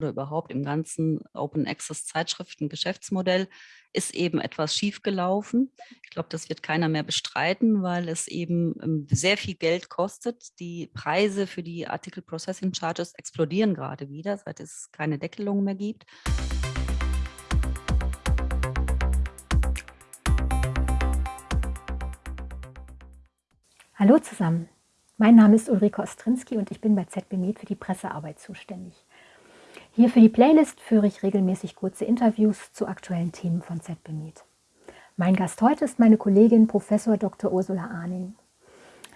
oder überhaupt im ganzen Open Access Zeitschriften Geschäftsmodell ist eben etwas schiefgelaufen. Ich glaube, das wird keiner mehr bestreiten, weil es eben ähm, sehr viel Geld kostet. Die Preise für die Article Processing Charges explodieren gerade wieder, seit es keine Deckelung mehr gibt. Hallo zusammen, mein Name ist Ulrike Ostrinski und ich bin bei ZBMed für die Pressearbeit zuständig. Hier für die Playlist führe ich regelmäßig kurze Interviews zu aktuellen Themen von ZBMed. Mein Gast heute ist meine Kollegin Prof. Dr. Ursula Arning.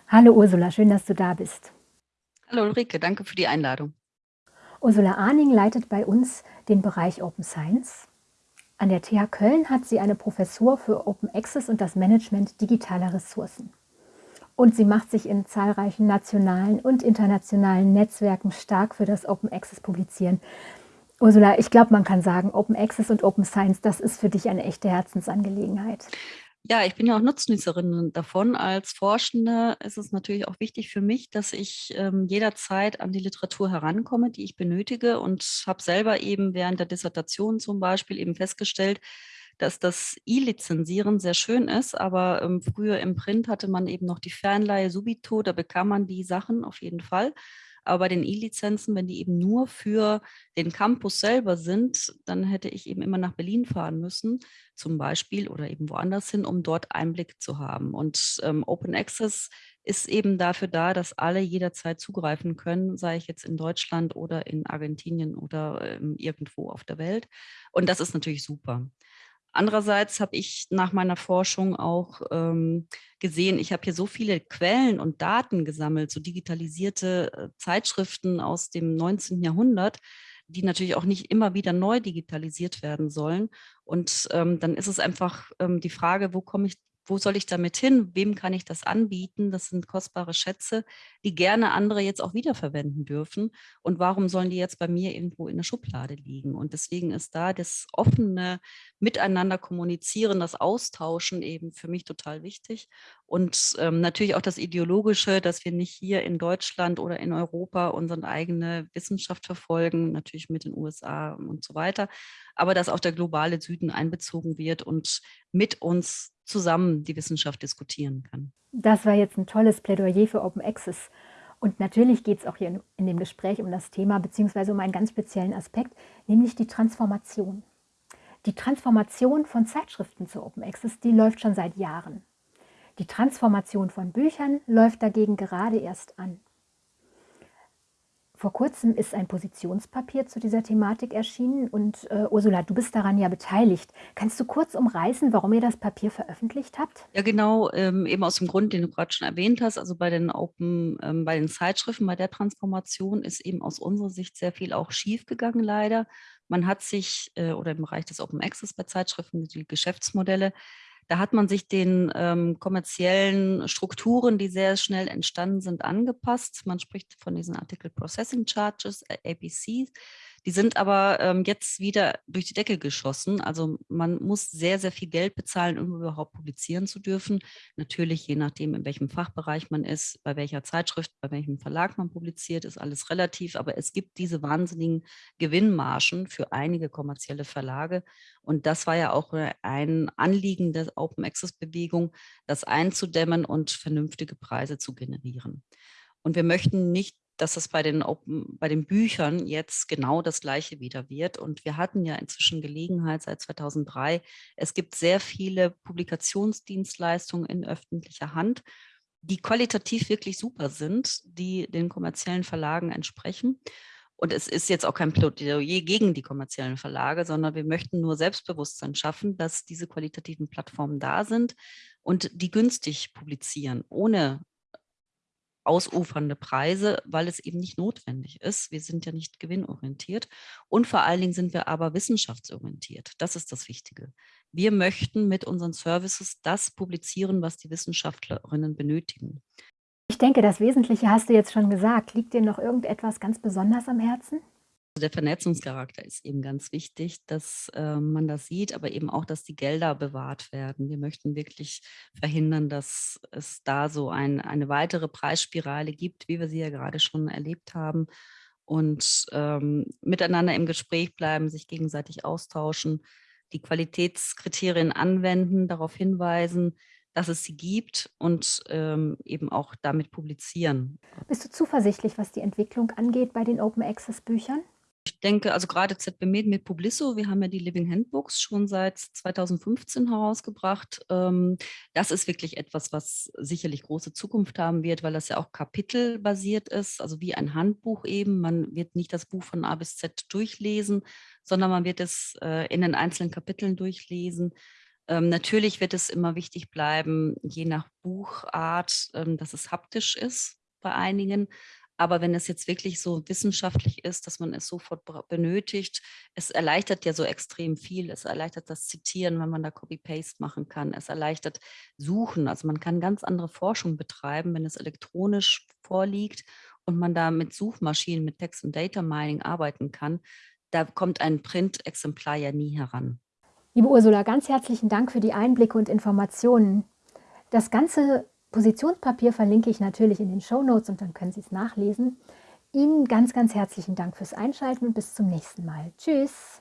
Hallo Ursula, schön, dass du da bist. Hallo Ulrike, danke für die Einladung. Ursula Arning leitet bei uns den Bereich Open Science. An der TH Köln hat sie eine Professur für Open Access und das Management digitaler Ressourcen und sie macht sich in zahlreichen nationalen und internationalen Netzwerken stark für das Open Access Publizieren. Ursula, ich glaube, man kann sagen, Open Access und Open Science, das ist für dich eine echte Herzensangelegenheit. Ja, ich bin ja auch Nutznießerin davon. Als Forschende ist es natürlich auch wichtig für mich, dass ich ähm, jederzeit an die Literatur herankomme, die ich benötige und habe selber eben während der Dissertation zum Beispiel eben festgestellt, dass das E-Lizenzieren sehr schön ist, aber ähm, früher im Print hatte man eben noch die Fernleihe Subito, da bekam man die Sachen auf jeden Fall. Aber bei den E-Lizenzen, wenn die eben nur für den Campus selber sind, dann hätte ich eben immer nach Berlin fahren müssen, zum Beispiel, oder eben woanders hin, um dort Einblick zu haben. Und ähm, Open Access ist eben dafür da, dass alle jederzeit zugreifen können, sei ich jetzt in Deutschland oder in Argentinien oder ähm, irgendwo auf der Welt. Und das ist natürlich super. Andererseits habe ich nach meiner Forschung auch ähm, gesehen, ich habe hier so viele Quellen und Daten gesammelt, so digitalisierte äh, Zeitschriften aus dem 19. Jahrhundert, die natürlich auch nicht immer wieder neu digitalisiert werden sollen. Und ähm, dann ist es einfach ähm, die Frage, wo komme ich wo soll ich damit hin? Wem kann ich das anbieten? Das sind kostbare Schätze, die gerne andere jetzt auch wiederverwenden dürfen. Und warum sollen die jetzt bei mir irgendwo in der Schublade liegen? Und deswegen ist da das offene Miteinander kommunizieren, das Austauschen eben für mich total wichtig. Und ähm, natürlich auch das Ideologische, dass wir nicht hier in Deutschland oder in Europa unsere eigene Wissenschaft verfolgen, natürlich mit den USA und so weiter, aber dass auch der globale Süden einbezogen wird und mit uns zusammen die Wissenschaft diskutieren kann. Das war jetzt ein tolles Plädoyer für Open Access. Und natürlich geht es auch hier in dem Gespräch um das Thema beziehungsweise um einen ganz speziellen Aspekt, nämlich die Transformation. Die Transformation von Zeitschriften zu Open Access, die läuft schon seit Jahren. Die Transformation von Büchern läuft dagegen gerade erst an. Vor kurzem ist ein Positionspapier zu dieser Thematik erschienen und äh, Ursula, du bist daran ja beteiligt. Kannst du kurz umreißen, warum ihr das Papier veröffentlicht habt? Ja, genau, ähm, eben aus dem Grund, den du gerade schon erwähnt hast, also bei den Open, ähm, bei den Zeitschriften, bei der Transformation ist eben aus unserer Sicht sehr viel auch schiefgegangen leider. Man hat sich, äh, oder im Bereich des Open Access bei Zeitschriften, die Geschäftsmodelle, da hat man sich den ähm, kommerziellen Strukturen, die sehr schnell entstanden sind, angepasst. Man spricht von diesen Article Processing Charges, APCs. Die sind aber ähm, jetzt wieder durch die Decke geschossen. Also man muss sehr, sehr viel Geld bezahlen, um überhaupt publizieren zu dürfen. Natürlich, je nachdem, in welchem Fachbereich man ist, bei welcher Zeitschrift, bei welchem Verlag man publiziert, ist alles relativ. Aber es gibt diese wahnsinnigen Gewinnmargen für einige kommerzielle Verlage. Und das war ja auch ein Anliegen der Open Access Bewegung, das einzudämmen und vernünftige Preise zu generieren. Und wir möchten nicht dass es bei den, bei den Büchern jetzt genau das Gleiche wieder wird. Und wir hatten ja inzwischen Gelegenheit seit 2003. Es gibt sehr viele Publikationsdienstleistungen in öffentlicher Hand, die qualitativ wirklich super sind, die den kommerziellen Verlagen entsprechen. Und es ist jetzt auch kein Plädoyer gegen die kommerziellen Verlage, sondern wir möchten nur Selbstbewusstsein schaffen, dass diese qualitativen Plattformen da sind und die günstig publizieren, ohne ausufernde Preise, weil es eben nicht notwendig ist. Wir sind ja nicht gewinnorientiert und vor allen Dingen sind wir aber wissenschaftsorientiert. Das ist das Wichtige. Wir möchten mit unseren Services das publizieren, was die Wissenschaftlerinnen benötigen. Ich denke, das Wesentliche hast du jetzt schon gesagt. Liegt dir noch irgendetwas ganz besonders am Herzen? Der Vernetzungscharakter ist eben ganz wichtig, dass äh, man das sieht, aber eben auch, dass die Gelder bewahrt werden. Wir möchten wirklich verhindern, dass es da so ein, eine weitere Preisspirale gibt, wie wir sie ja gerade schon erlebt haben. und ähm, miteinander im Gespräch bleiben, sich gegenseitig austauschen, die Qualitätskriterien anwenden, darauf hinweisen, dass es sie gibt und ähm, eben auch damit publizieren. Bist du zuversichtlich, was die Entwicklung angeht bei den Open Access Büchern? Ich denke, also gerade ZB Med mit Publisso, wir haben ja die Living Handbooks schon seit 2015 herausgebracht. Ähm, das ist wirklich etwas, was sicherlich große Zukunft haben wird, weil das ja auch kapitelbasiert ist, also wie ein Handbuch eben. Man wird nicht das Buch von A bis Z durchlesen, sondern man wird es äh, in den einzelnen Kapiteln durchlesen. Ähm, natürlich wird es immer wichtig bleiben, je nach Buchart, ähm, dass es haptisch ist bei einigen. Aber wenn es jetzt wirklich so wissenschaftlich ist, dass man es sofort benötigt, es erleichtert ja so extrem viel. Es erleichtert das Zitieren, wenn man da Copy-Paste machen kann. Es erleichtert Suchen. Also man kann ganz andere Forschung betreiben, wenn es elektronisch vorliegt und man da mit Suchmaschinen, mit Text- und Data Mining arbeiten kann. Da kommt ein Print-Exemplar ja nie heran. Liebe Ursula, ganz herzlichen Dank für die Einblicke und Informationen. Das ganze Positionspapier verlinke ich natürlich in den Show Notes und dann können Sie es nachlesen. Ihnen ganz, ganz herzlichen Dank fürs Einschalten und bis zum nächsten Mal. Tschüss!